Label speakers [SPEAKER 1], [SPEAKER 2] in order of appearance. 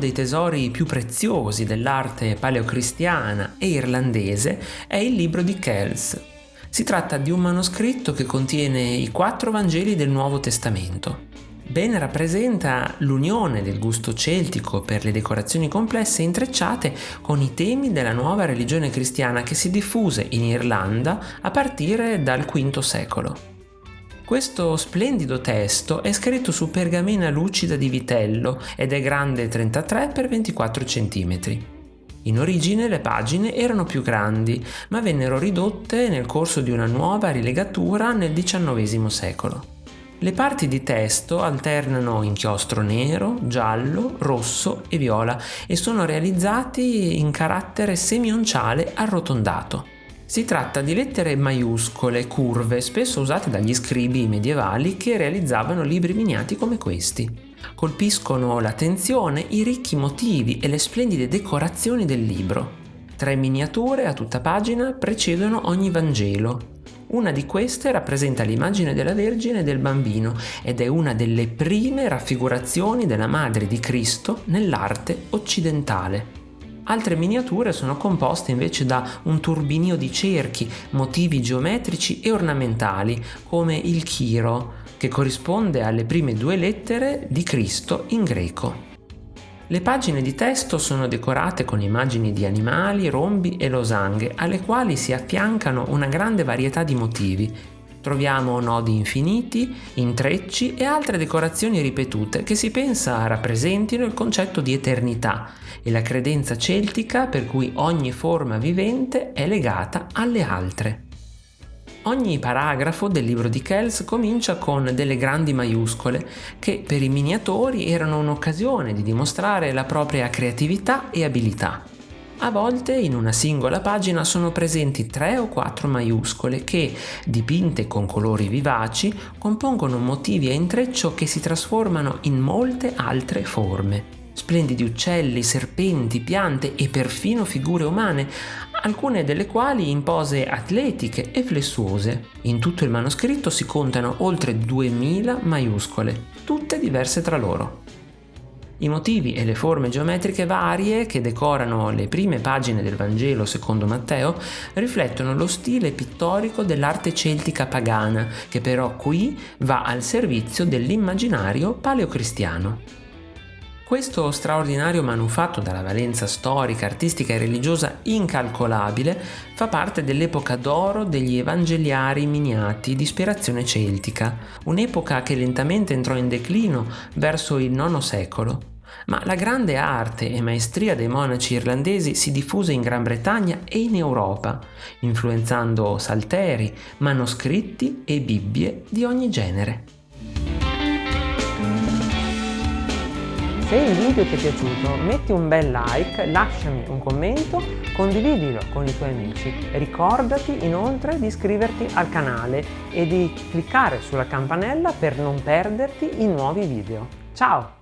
[SPEAKER 1] dei tesori più preziosi dell'arte paleocristiana e irlandese è il libro di Kells. Si tratta di un manoscritto che contiene i quattro Vangeli del Nuovo Testamento. Ben rappresenta l'unione del gusto celtico per le decorazioni complesse intrecciate con i temi della nuova religione cristiana che si diffuse in Irlanda a partire dal V secolo. Questo splendido testo è scritto su pergamena lucida di vitello ed è grande 33 x 24 cm. In origine le pagine erano più grandi, ma vennero ridotte nel corso di una nuova rilegatura nel XIX secolo. Le parti di testo alternano inchiostro nero, giallo, rosso e viola e sono realizzati in carattere semionciale arrotondato. Si tratta di lettere maiuscole, curve, spesso usate dagli scribi medievali che realizzavano libri miniati come questi. Colpiscono l'attenzione i ricchi motivi e le splendide decorazioni del libro. Tre miniature a tutta pagina precedono ogni Vangelo, una di queste rappresenta l'immagine della Vergine e del bambino ed è una delle prime raffigurazioni della Madre di Cristo nell'arte occidentale. Altre miniature sono composte invece da un turbinio di cerchi, motivi geometrici e ornamentali, come il chiro, che corrisponde alle prime due lettere di Cristo in greco. Le pagine di testo sono decorate con immagini di animali, rombi e losanghe, alle quali si affiancano una grande varietà di motivi. Troviamo nodi infiniti, intrecci e altre decorazioni ripetute che si pensa rappresentino il concetto di eternità e la credenza celtica per cui ogni forma vivente è legata alle altre. Ogni paragrafo del libro di Kells comincia con delle grandi maiuscole che per i miniatori erano un'occasione di dimostrare la propria creatività e abilità. A volte in una singola pagina sono presenti tre o quattro maiuscole che, dipinte con colori vivaci, compongono motivi a intreccio che si trasformano in molte altre forme. Splendidi uccelli, serpenti, piante e perfino figure umane alcune delle quali in pose atletiche e flessuose. In tutto il manoscritto si contano oltre 2000 maiuscole, tutte diverse tra loro. I motivi e le forme geometriche varie che decorano le prime pagine del Vangelo secondo Matteo riflettono lo stile pittorico dell'arte celtica pagana, che però qui va al servizio dell'immaginario paleocristiano. Questo straordinario manufatto dalla valenza storica, artistica e religiosa incalcolabile fa parte dell'epoca d'oro degli evangeliari miniati di ispirazione celtica, un'epoca che lentamente entrò in declino verso il IX secolo. Ma la grande arte e maestria dei monaci irlandesi si diffuse in Gran Bretagna e in Europa, influenzando salteri, manoscritti e bibbie di ogni genere.
[SPEAKER 2] Se il video ti è piaciuto metti un bel like, lasciami un commento, condividilo con i tuoi amici. Ricordati inoltre di iscriverti al canale e di cliccare sulla campanella per non perderti i nuovi video. Ciao!